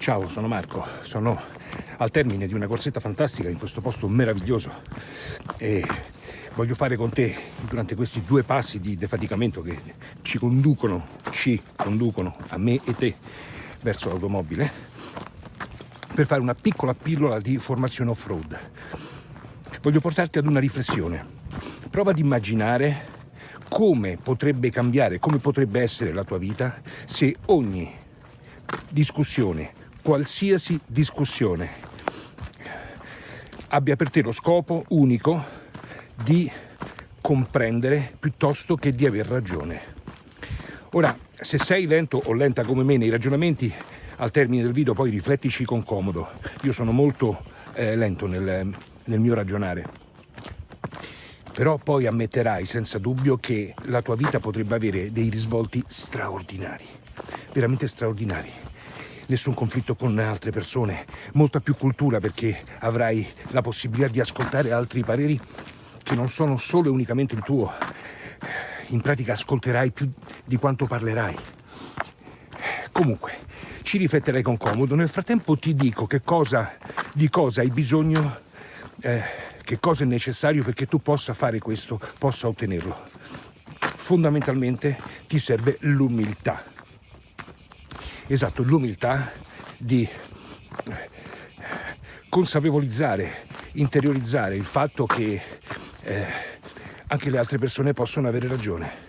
Ciao, sono Marco, sono al termine di una corsetta fantastica in questo posto meraviglioso e voglio fare con te durante questi due passi di defaticamento che ci conducono, ci conducono a me e te verso l'automobile per fare una piccola pillola di formazione off-road. Voglio portarti ad una riflessione. Prova ad immaginare come potrebbe cambiare, come potrebbe essere la tua vita se ogni discussione qualsiasi discussione abbia per te lo scopo unico di comprendere piuttosto che di aver ragione. Ora, se sei lento o lenta come me nei ragionamenti, al termine del video poi riflettici con comodo. Io sono molto eh, lento nel, nel mio ragionare. Però poi ammetterai senza dubbio che la tua vita potrebbe avere dei risvolti straordinari, veramente straordinari nessun conflitto con altre persone, molta più cultura perché avrai la possibilità di ascoltare altri pareri che non sono solo e unicamente il tuo. In pratica ascolterai più di quanto parlerai. Comunque, ci rifletterai con comodo. Nel frattempo ti dico che cosa, di cosa hai bisogno, eh, che cosa è necessario perché tu possa fare questo, possa ottenerlo. Fondamentalmente ti serve l'umiltà esatto, l'umiltà di consapevolizzare, interiorizzare il fatto che eh, anche le altre persone possono avere ragione.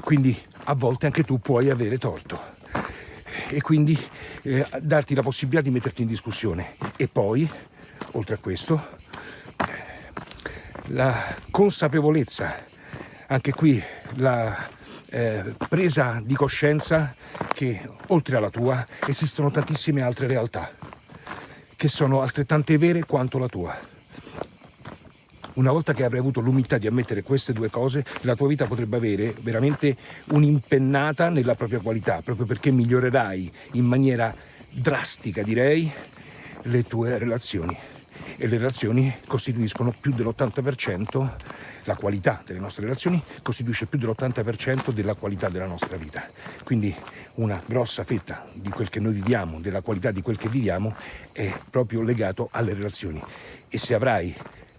Quindi a volte anche tu puoi avere torto e quindi eh, darti la possibilità di metterti in discussione. E poi, oltre a questo, la consapevolezza, anche qui la eh, presa di coscienza che oltre alla tua esistono tantissime altre realtà che sono altrettante vere quanto la tua. Una volta che avrai avuto l'umiltà di ammettere queste due cose, la tua vita potrebbe avere veramente un'impennata nella propria qualità, proprio perché migliorerai in maniera drastica, direi, le tue relazioni. E le relazioni costituiscono più dell'80% la qualità delle nostre relazioni costituisce più dell'80% della qualità della nostra vita. Quindi una grossa fetta di quel che noi viviamo, della qualità di quel che viviamo, è proprio legato alle relazioni. E se avrai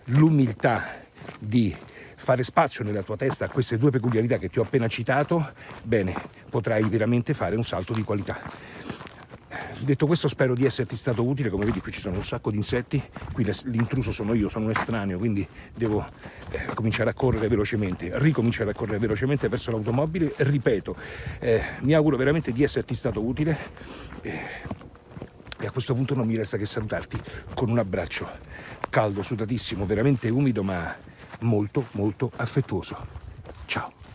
l'umiltà di fare spazio nella tua testa a queste due peculiarità che ti ho appena citato, bene, potrai veramente fare un salto di qualità. Detto questo spero di esserti stato utile, come vedi qui ci sono un sacco di insetti, qui l'intruso sono io, sono un estraneo, quindi devo eh, cominciare a correre velocemente, ricominciare a correre velocemente verso l'automobile, ripeto, eh, mi auguro veramente di esserti stato utile eh, e a questo punto non mi resta che salutarti con un abbraccio caldo, sudatissimo, veramente umido ma molto molto affettuoso. Ciao!